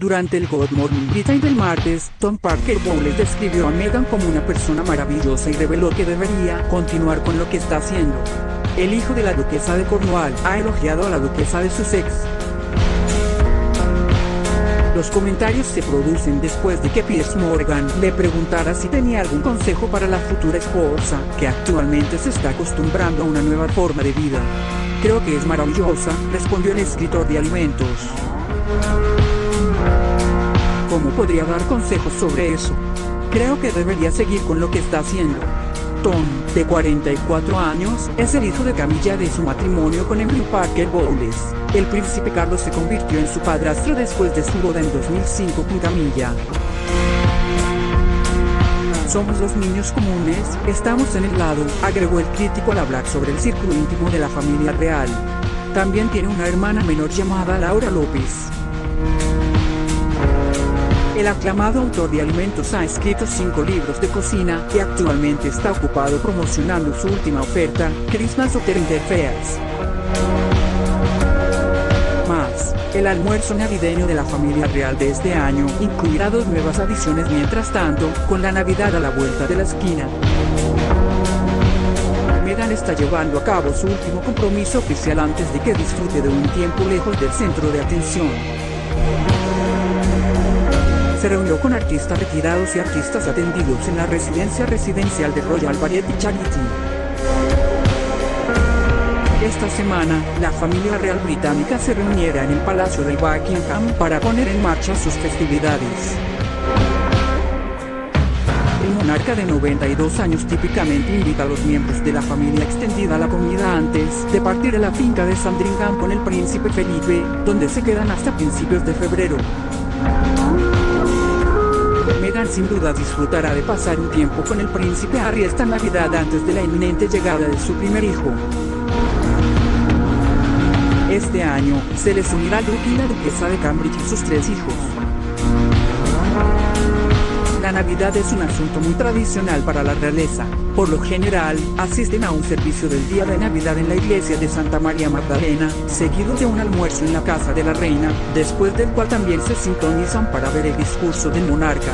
Durante el Good Morning Britain del martes, Tom Parker Bowles describió a Meghan como una persona maravillosa y reveló que debería continuar con lo que está haciendo. El hijo de la duquesa de Cornwall ha elogiado a la duquesa de Sussex. Los comentarios se producen después de que Piers Morgan le preguntara si tenía algún consejo para la futura esposa, que actualmente se está acostumbrando a una nueva forma de vida. Creo que es maravillosa, respondió el escritor de alimentos. ¿Cómo podría dar consejos sobre eso? Creo que debería seguir con lo que está haciendo. Tom, de 44 años, es el hijo de Camilla de su matrimonio con Henry Parker Bowles. El príncipe Carlos se convirtió en su padrastro después de su boda en 2005 con Camilla. Somos los niños comunes, estamos en el lado, agregó el crítico al hablar sobre el círculo íntimo de la familia real. También tiene una hermana menor llamada Laura López. El aclamado autor de alimentos ha escrito cinco libros de cocina y actualmente está ocupado promocionando su última oferta, Christmas Hotel Interfares. Más, el almuerzo navideño de la familia real de este año incluirá dos nuevas adiciones mientras tanto, con la Navidad a la vuelta de la esquina. Meghan está llevando a cabo su último compromiso oficial antes de que disfrute de un tiempo lejos del centro de atención se reunió con artistas retirados y artistas atendidos en la residencia residencial de Royal Variety Charity. Esta semana, la familia real británica se reuniera en el Palacio de Buckingham para poner en marcha sus festividades. El monarca de 92 años típicamente invita a los miembros de la familia extendida a la comida antes de partir a la finca de Sandringham con el príncipe Felipe, donde se quedan hasta principios de febrero. Sin duda disfrutará de pasar un tiempo con el príncipe Harry esta Navidad antes de la inminente llegada de su primer hijo. Este año, se les unirá Luke y la duquesa de Cambridge y sus tres hijos. La Navidad es un asunto muy tradicional para la realeza. Por lo general, asisten a un servicio del día de Navidad en la iglesia de Santa María Magdalena, seguido de un almuerzo en la casa de la reina, después del cual también se sintonizan para ver el discurso del monarca.